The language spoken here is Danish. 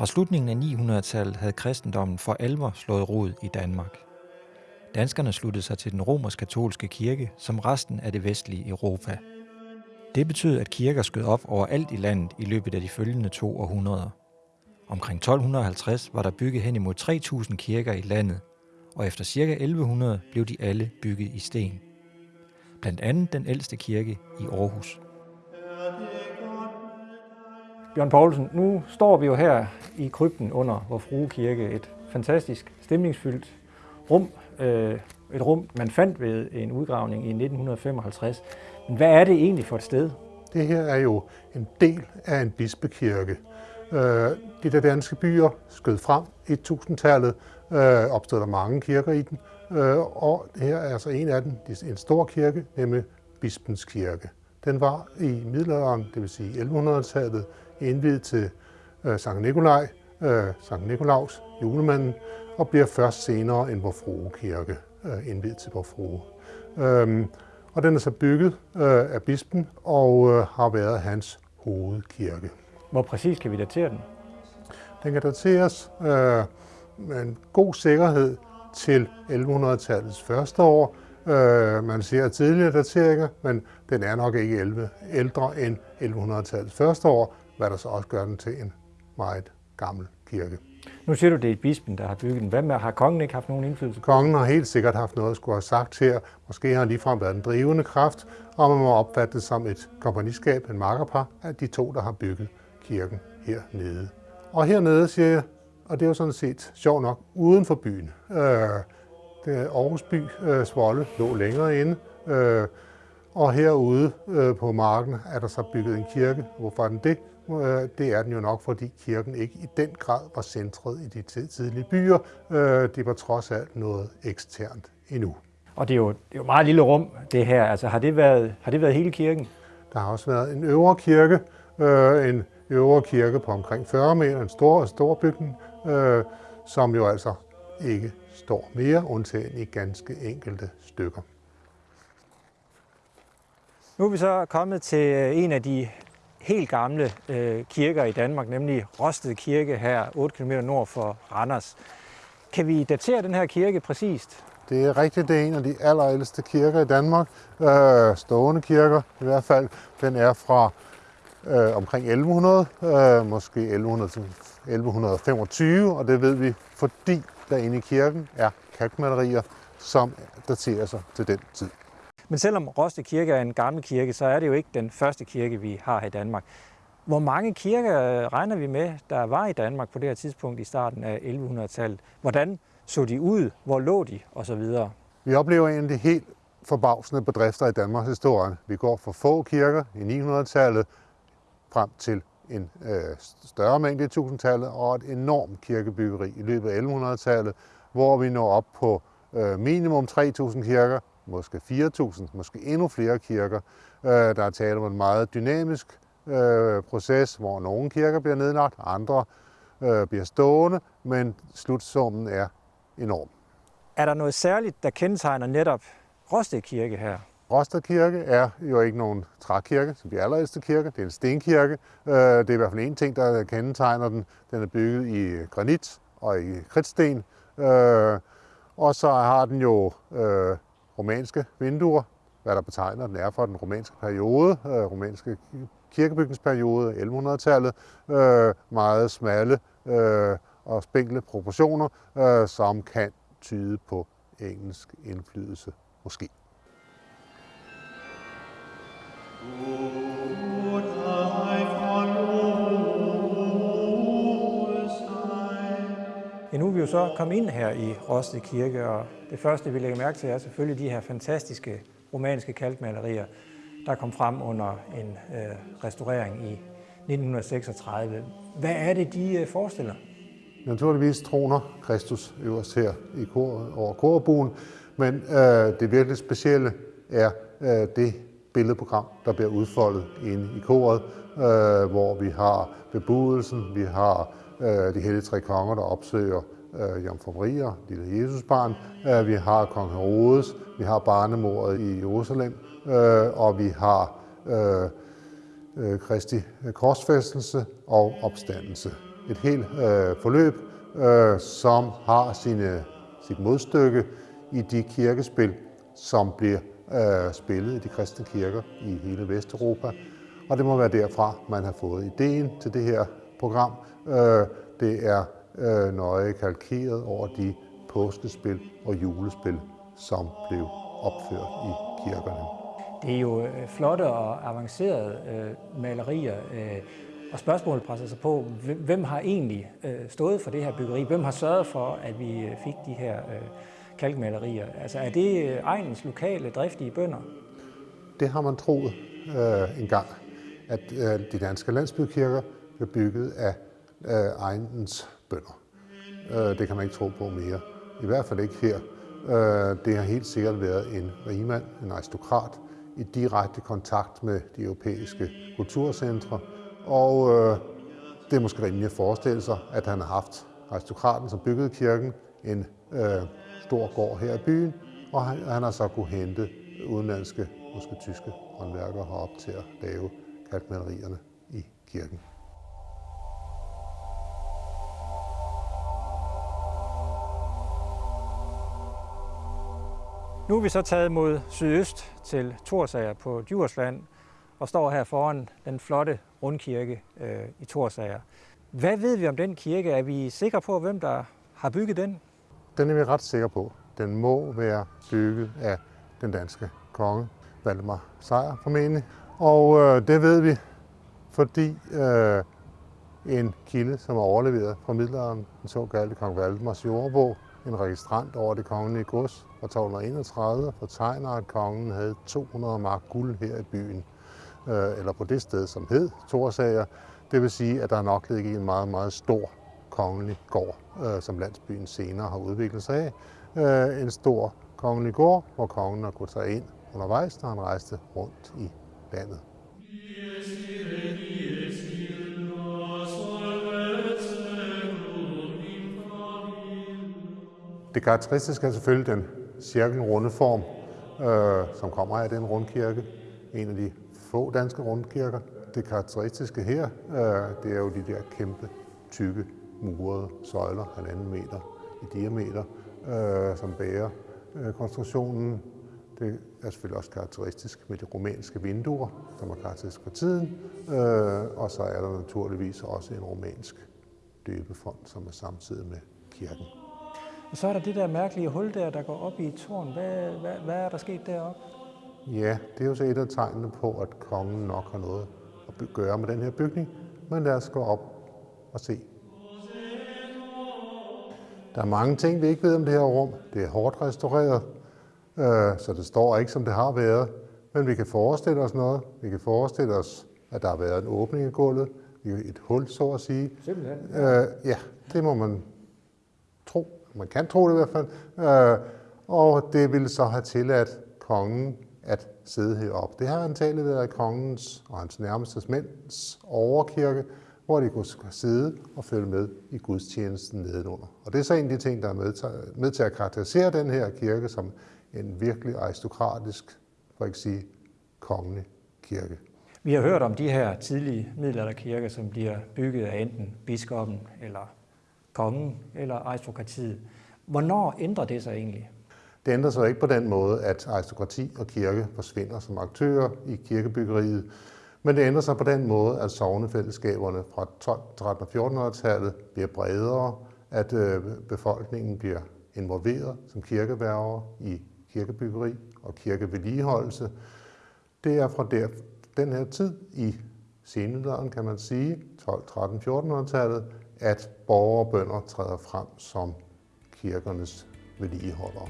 Fra slutningen af 900-tallet havde kristendommen for alvor slået rod i Danmark. Danskerne sluttede sig til den romersk-katolske kirke som resten af det vestlige Europa. Det betød, at kirker skød op overalt i landet i løbet af de følgende to århundreder. Omkring 1250 var der bygget hen imod 3.000 kirker i landet, og efter ca. 1100 blev de alle bygget i sten. Blandt andet den ældste kirke i Aarhus. Bjørn Poulsen, nu står vi jo her i krypten under Vor Frue Kirke, et fantastisk stemningsfyldt rum, øh, et rum, man fandt ved en udgravning i 1955. Men hvad er det egentlig for et sted? Det her er jo en del af en bispekirke. Øh, de der danske byer skød frem i 1000-tallet, øh, opstod der mange kirker i den, øh, og her er altså en af dem, en stor kirke, nemlig Bispens Kirke. Den var i middelalderen, det vil sige 1100-tallet, indvidet til Sankt Nikolaj, Sankt Nikolaus, julemanden, og bliver først senere en Vor Frue Kirke indvidet til Vor Frue. Øhm, og den er så bygget af bispen og har været hans hovedkirke. Hvor præcis kan vi datere den? Den kan dateres øh, med en god sikkerhed til 1100-tallets første år. Øh, man ser tidligere dateringer, men den er nok ikke 11, ældre end 1100-tallets første år, hvad der så også gør den til en meget gammel kirke. Nu siger du, det er bispen, der har bygget den. Hvad med, har kongen ikke haft nogen indflydelse? Kongen har helt sikkert haft noget at skulle have sagt her. Måske har han ligefrem været en drivende kraft, og man må opfatte det som et kompagniskab, en makkerpar, af de to, der har bygget kirken hernede. Og hernede, siger jeg, og det er jo sådan set sjovt nok, uden for byen. Øh, det Aarhus by, øh, Svolle, lå længere inde, øh, og herude øh, på marken er der så bygget en kirke. Hvorfor er den det? Øh, det er den jo nok, fordi kirken ikke i den grad var centret i de tidlige byer. Øh, det var trods alt noget eksternt endnu. Og det er jo, det er jo meget lille rum, det her. Altså, har, det været, har det været hele kirken? Der har også været en øvre kirke, øh, en øvre kirke på omkring 40 meter, en stor, stor bygning, øh, som jo altså ikke står mere, undtagen i ganske enkelte stykker. Nu er vi så kommet til øh, en af de helt gamle øh, kirker i Danmark, nemlig Rosted Kirke her 8 km nord for Randers. Kan vi datere den her kirke præcist? Det er rigtigt, det er en af de allerældste kirker i Danmark. Øh, stående kirker i hvert fald. Den er fra øh, omkring 1100, øh, måske 1100 1125, og det ved vi, fordi der inde i kirken er kalkmalerier, som daterer sig til den tid. Men selvom Roste Kirke er en gammel kirke, så er det jo ikke den første kirke, vi har her i Danmark. Hvor mange kirker øh, regner vi med, der var i Danmark på det her tidspunkt i starten af 1100-tallet? Hvordan så de ud? Hvor lå de? Og så videre. Vi oplever en af de helt forbavsende bedrifter i Danmarks historie. Vi går fra få kirker i 900-tallet frem til en øh, større mængde i 1000-tallet og et enormt kirkebyggeri i løbet af 1100-tallet, hvor vi når op på øh, minimum 3.000 kirker, måske 4.000, måske endnu flere kirker. Øh, der er tale om en meget dynamisk øh, proces, hvor nogle kirker bliver nedlagt, andre øh, bliver stående, men slutsummen er enorm. Er der noget særligt, der kendetegner netop Rosted Kirke her? Rosted Kirke er jo ikke nogen trækirke, som de allerældste kirke. Det er en stenkirke. Det er i hvert fald en ting, der kendetegner den. Den er bygget i granit og i kridtsten. Og så har den jo romanske vinduer, hvad der betegner den er for den romanske periode, øh, romanske kirkebygningsperiode, 1100-tallet. Øh, meget smalle øh, og spinkle proportioner, som kan tyde på engelsk indflydelse måske. Ooh. Så komme ind her i Rosted Kirke, og det første, vi lægger mærke til, er selvfølgelig de her fantastiske romanske kalkmalerier, der kom frem under en øh, restaurering i 1936. Hvad er det, de øh, forestiller? Naturligvis troner Kristus øverst her i kor, over korbuen, men øh, det virkelig specielle er øh, det billedprogram, der bliver udfoldet inde i koret, øh, hvor vi har bebudelsen, vi har øh, de hellige tre konger, der opsøger øh, Jomfru Maria, lille Jesusbarn, øh, vi har kong Herodes, vi har barnemordet i Jerusalem, øh, og vi har øh, øh, Kristi øh, korsfæstelse og opstandelse. et helt øh, forløb, øh, som har sine, sit modstykke i de kirkespil, som bliver øh, spillet i de kristne kirker i hele Vesteuropa. Og det må være derfra, man har fået ideen til det her program. Øh, det er øh, nøje kalkeret over de påskespil og julespil, som blev opført i kirkerne. Det er jo øh, flotte og avancerede øh, malerier, øh, og spørgsmålet presser sig på, hvem har egentlig øh, stået for det her byggeri? Hvem har sørget for, at vi øh, fik de her øh, kalkmalerier? Altså er det øh, egens lokale, driftige bønder? Det har man troet øh, engang, at øh, de danske landsbykirker blev bygget af øh, egens bønder. Øh, det kan man ikke tro på mere. I hvert fald ikke her. Øh, det har helt sikkert været en rigmand, en aristokrat, i direkte kontakt med de europæiske kulturcentre, og øh, det er måske rimeligt at forestille sig, at han har haft aristokraten, som byggede kirken, en øh, stor gård her i byen, og han, han har så kunne hente udenlandske, måske tyske håndværkere herop til at lave kalkmalerierne i kirken. Nu er vi så taget mod sydøst til Torsager på Djursland og står her foran den flotte rundkirke øh, i Torsager. Hvad ved vi om den kirke? Er vi sikre på, hvem der har bygget den? Den er vi ret sikre på. Den må være bygget af den danske konge, Valdemar Sejr formentlig. Og øh, det ved vi, fordi øh, en kilde, som er overleveret fra middelalderen, den såkaldte kong Valdemars jordbog, en registrant over det kongelige gods fra 1231, fortegner, at kongen havde 200 mark guld her i byen, øh, eller på det sted, som hed Torsager. Det vil sige, at der nok ligger en meget, meget stor kongelig gård, øh, som landsbyen senere har udviklet sig af. Øh, en stor kongelig gård, hvor kongen har kunnet tage ind undervejs, når han rejste rundt i landet. Det karakteristiske er selvfølgelig den cirkelrunde form, øh, som kommer af den rundkirke. En af de få danske rundkirker. Det karakteristiske her, øh, det er jo de der kæmpe, tykke, murede søjler, halvanden meter i diameter, øh, som bærer øh, konstruktionen. Det er selvfølgelig også karakteristisk med de romanske vinduer, som er karakteristisk for tiden. Øh, og så er der naturligvis også en romansk døbefond, som er samtidig med kirken. Og så er der det der mærkelige hul der, der går op i et tårn. Hvad, hvad, hvad er der sket deroppe? Ja, det er jo så et af tegnene på, at kongen nok har noget at gøre med den her bygning. Men lad os gå op og se. Der er mange ting, vi ikke ved om det her rum. Det er hårdt restaureret, øh, så det står ikke, som det har været. Men vi kan forestille os noget. Vi kan forestille os, at der har været en åbning i gulvet. Et hul, så at sige. Simpelthen? Øh, ja, det må man. Man kan tro det i hvert fald. Øh, og det ville så have tilladt kongen at sidde heroppe. Det har antageligt været kongens og hans nærmeste mænds overkirke, hvor de kunne sidde og følge med i gudstjenesten nedenunder. Og det er så en af de ting, der er med til, med til at karakterisere den her kirke som en virkelig aristokratisk, for ikke sige kongelig kirke. Vi har hørt om de her tidlige middelalderkirker, som bliver bygget af enten biskoppen eller kongen eller aristokratiet. Hvornår ændrer det sig egentlig? Det ændrer sig ikke på den måde, at aristokrati og kirke forsvinder som aktører i kirkebyggeriet, men det ændrer sig på den måde, at sovnefællesskaberne fra 12, 13 og 1400-tallet bliver bredere, at øh, befolkningen bliver involveret som kirkeværger i kirkebyggeri og kirkevedligeholdelse. Det er fra der, den her tid i senmiddelalderen, kan man sige, 12, 13, 1400-tallet, at borgere og bønder træder frem som kirkernes vedligeholdere.